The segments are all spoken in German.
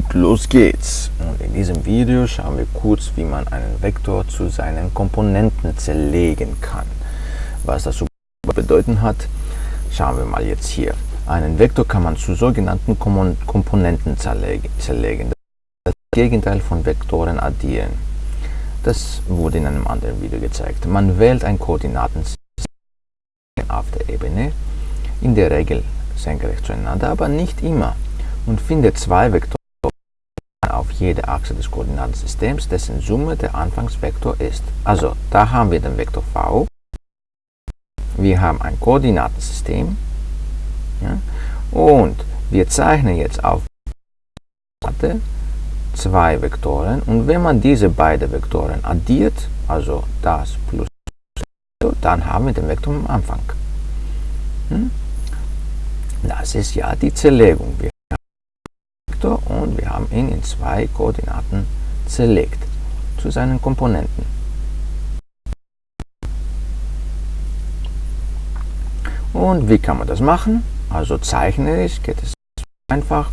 Und los geht's! Und in diesem Video schauen wir kurz, wie man einen Vektor zu seinen Komponenten zerlegen kann. Was das bedeuten hat, schauen wir mal jetzt hier. Einen Vektor kann man zu sogenannten Komponenten zerlegen. Das Gegenteil von Vektoren addieren. Das wurde in einem anderen Video gezeigt. Man wählt ein Koordinatensystem auf der Ebene, in der Regel senkrecht zueinander, aber nicht immer, und findet zwei Vektoren jede Achse des Koordinatensystems, dessen Summe der Anfangsvektor ist. Also, da haben wir den Vektor v, wir haben ein Koordinatensystem ja, und wir zeichnen jetzt auf zwei Vektoren und wenn man diese beiden Vektoren addiert, also das plus dann haben wir den Vektor am Anfang. Hm? Das ist ja die Zerlegung. Wir ihn in zwei Koordinaten zerlegt zu seinen Komponenten. Und wie kann man das machen? Also zeichnerisch geht es einfach.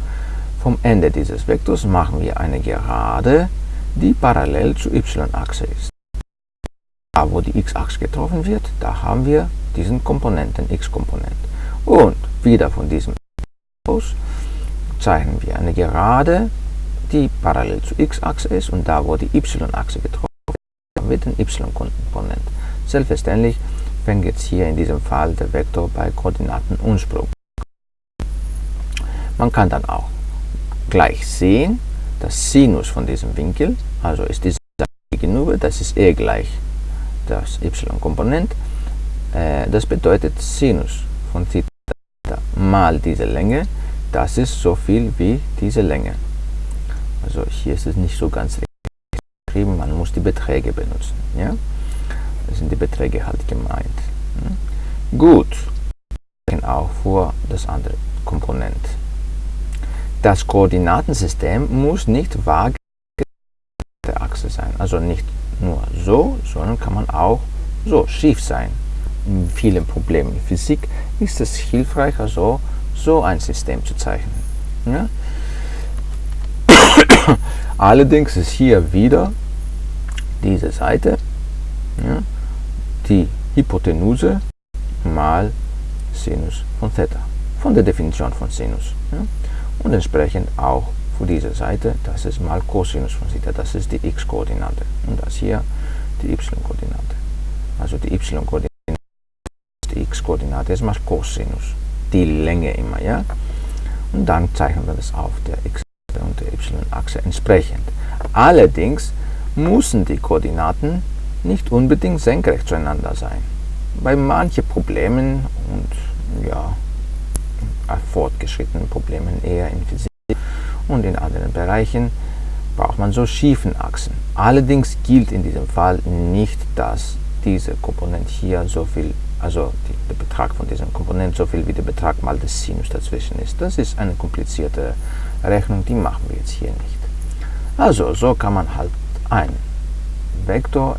Vom Ende dieses Vektors machen wir eine Gerade, die parallel zur y-Achse ist. Da, wo die x-Achse getroffen wird, da haben wir diesen Komponenten x-Komponent. Und wieder von diesem aus zeichnen wir eine Gerade, die parallel zur x-Achse ist und da, wo die y-Achse getroffen wird, wird ein y-Komponent. Selbstverständlich fängt jetzt hier in diesem Fall der Vektor bei Koordinatenunsprung. Man kann dann auch gleich sehen, dass Sinus von diesem Winkel, also ist diese gegenüber, das ist e gleich das y-Komponent, äh, das bedeutet Sinus von Theta mal diese Länge das ist so viel wie diese Länge. Also hier ist es nicht so ganz geschrieben, man muss die Beträge benutzen. Ja? Das sind die Beträge halt gemeint. Hm? Gut, auch vor das andere Komponent. Das Koordinatensystem muss nicht vage der Achse sein. Also nicht nur so, sondern kann man auch so schief sein. In vielen Problemen in Physik ist es hilfreicher so, so ein System zu zeichnen. Ja? Allerdings ist hier wieder diese Seite ja, die Hypotenuse mal Sinus von Theta, von der Definition von Sinus. Ja? Und entsprechend auch für diese Seite, das ist mal Cosinus von Theta, das ist die x-Koordinate. Und das hier die y-Koordinate. Also die y-Koordinate, die x-Koordinate ist mal Cosinus die Länge immer, ja. Und dann zeichnen wir das auf der x- der y-Achse entsprechend. Allerdings müssen die Koordinaten nicht unbedingt senkrecht zueinander sein. Bei manchen Problemen und ja, fortgeschrittenen Problemen eher in Physik und in anderen Bereichen braucht man so schiefen Achsen. Allerdings gilt in diesem Fall nicht, dass diese Komponente hier so viel also die, der Betrag von diesem Komponent so viel wie der Betrag mal des Sinus dazwischen ist. Das ist eine komplizierte Rechnung, die machen wir jetzt hier nicht. Also so kann man halt einen Vektor